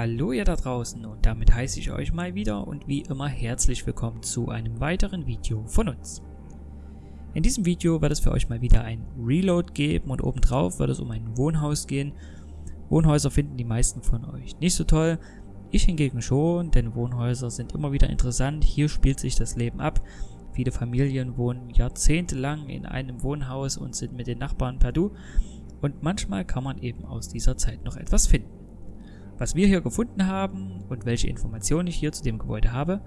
Hallo ihr da draußen und damit heiße ich euch mal wieder und wie immer herzlich willkommen zu einem weiteren Video von uns. In diesem Video wird es für euch mal wieder ein Reload geben und obendrauf wird es um ein Wohnhaus gehen. Wohnhäuser finden die meisten von euch nicht so toll, ich hingegen schon, denn Wohnhäuser sind immer wieder interessant, hier spielt sich das Leben ab. Viele Familien wohnen jahrzehntelang in einem Wohnhaus und sind mit den Nachbarn per Du und manchmal kann man eben aus dieser Zeit noch etwas finden. Was wir hier gefunden haben und welche Informationen ich hier zu dem Gebäude habe,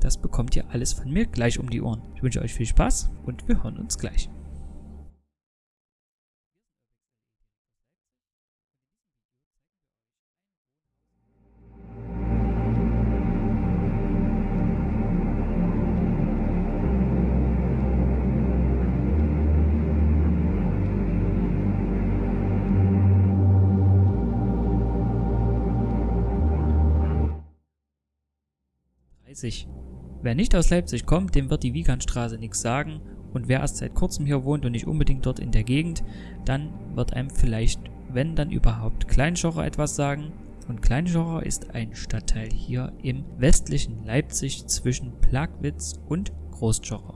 das bekommt ihr alles von mir gleich um die Ohren. Ich wünsche euch viel Spaß und wir hören uns gleich. 30. Wer nicht aus Leipzig kommt, dem wird die Wiegandstraße nichts sagen und wer erst seit kurzem hier wohnt und nicht unbedingt dort in der Gegend, dann wird einem vielleicht, wenn dann überhaupt, Kleinschocher etwas sagen. Und Kleinschocher ist ein Stadtteil hier im westlichen Leipzig zwischen Plagwitz und Großschocher.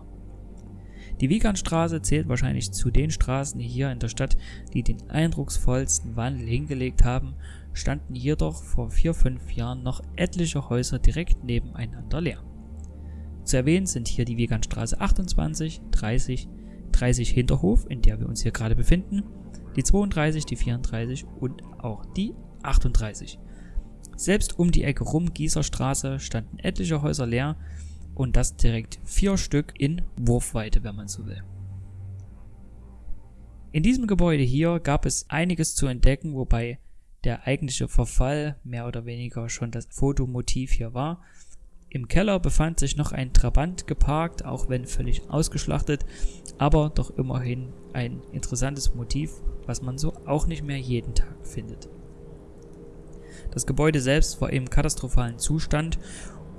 Die Wiegandstraße zählt wahrscheinlich zu den Straßen hier in der Stadt, die den eindrucksvollsten Wandel hingelegt haben standen jedoch vor 4-5 Jahren noch etliche Häuser direkt nebeneinander leer. Zu erwähnen sind hier die Wegandstraße 28, 30, 30 Hinterhof, in der wir uns hier gerade befinden, die 32, die 34 und auch die 38. Selbst um die Ecke rum Gießerstraße standen etliche Häuser leer und das direkt vier Stück in Wurfweite, wenn man so will. In diesem Gebäude hier gab es einiges zu entdecken, wobei der eigentliche Verfall mehr oder weniger schon das Fotomotiv hier war. Im Keller befand sich noch ein Trabant geparkt, auch wenn völlig ausgeschlachtet, aber doch immerhin ein interessantes Motiv, was man so auch nicht mehr jeden Tag findet. Das Gebäude selbst war im katastrophalen Zustand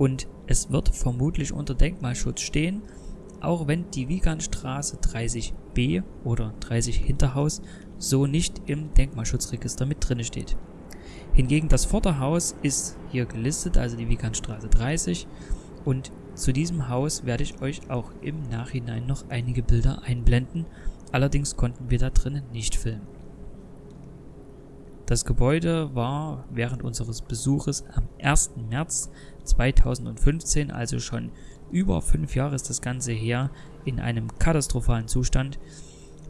und es wird vermutlich unter Denkmalschutz stehen, auch wenn die Wiegandstraße 30b oder 30 Hinterhaus so nicht im Denkmalschutzregister mit drin steht. Hingegen das Vorderhaus ist hier gelistet, also die Wiekanstraße 30 und zu diesem Haus werde ich euch auch im Nachhinein noch einige Bilder einblenden, allerdings konnten wir da drinnen nicht filmen. Das Gebäude war während unseres Besuches am 1. März 2015, also schon über fünf Jahre ist das Ganze her, in einem katastrophalen Zustand.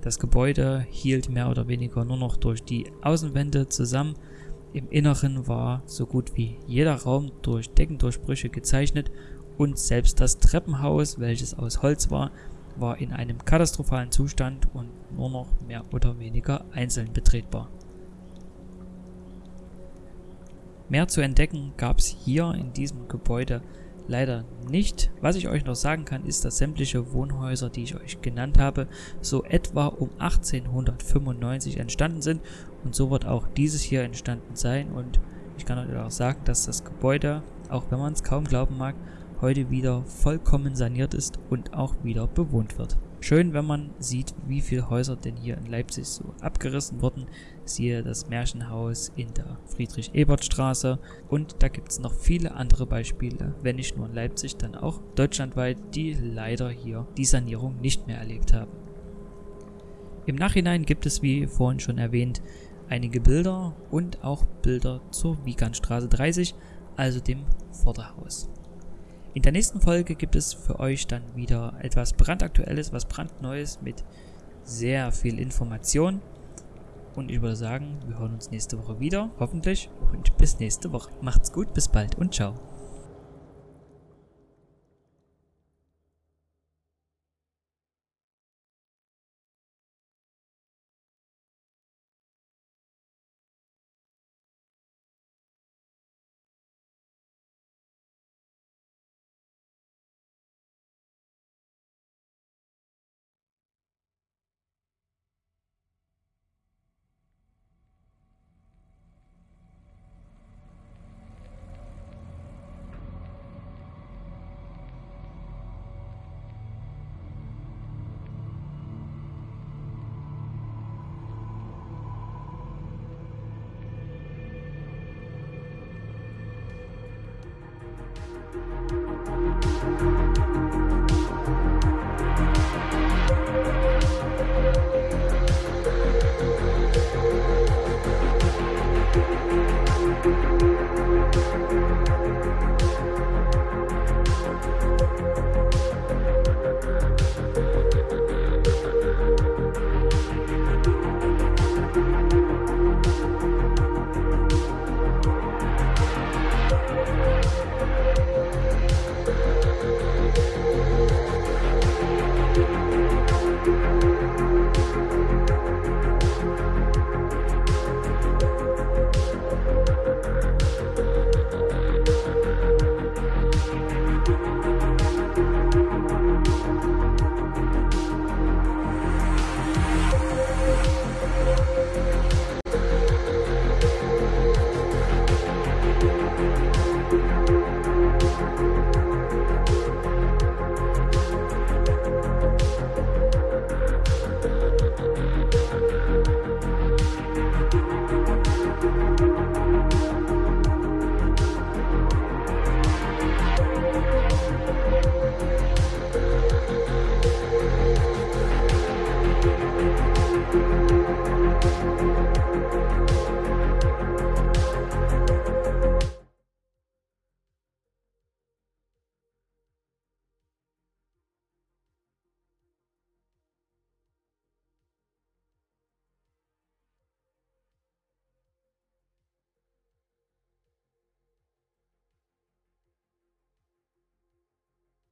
Das Gebäude hielt mehr oder weniger nur noch durch die Außenwände zusammen. Im Inneren war so gut wie jeder Raum durch Deckendurchbrüche gezeichnet und selbst das Treppenhaus, welches aus Holz war, war in einem katastrophalen Zustand und nur noch mehr oder weniger einzeln betretbar. Mehr zu entdecken gab es hier in diesem Gebäude leider nicht. Was ich euch noch sagen kann, ist, dass sämtliche Wohnhäuser, die ich euch genannt habe, so etwa um 1895 entstanden sind und so wird auch dieses hier entstanden sein und ich kann euch auch sagen, dass das Gebäude, auch wenn man es kaum glauben mag, heute wieder vollkommen saniert ist und auch wieder bewohnt wird. Schön, wenn man sieht, wie viele Häuser denn hier in Leipzig so abgerissen wurden. Siehe das Märchenhaus in der Friedrich-Ebert-Straße. Und da gibt es noch viele andere Beispiele, wenn nicht nur in Leipzig, dann auch deutschlandweit, die leider hier die Sanierung nicht mehr erlebt haben. Im Nachhinein gibt es, wie vorhin schon erwähnt, einige Bilder und auch Bilder zur Wiegandstraße 30, also dem Vorderhaus. In der nächsten Folge gibt es für euch dann wieder etwas brandaktuelles, was brandneues mit sehr viel Information. Und ich würde sagen, wir hören uns nächste Woche wieder, hoffentlich. Und bis nächste Woche. Macht's gut, bis bald und ciao.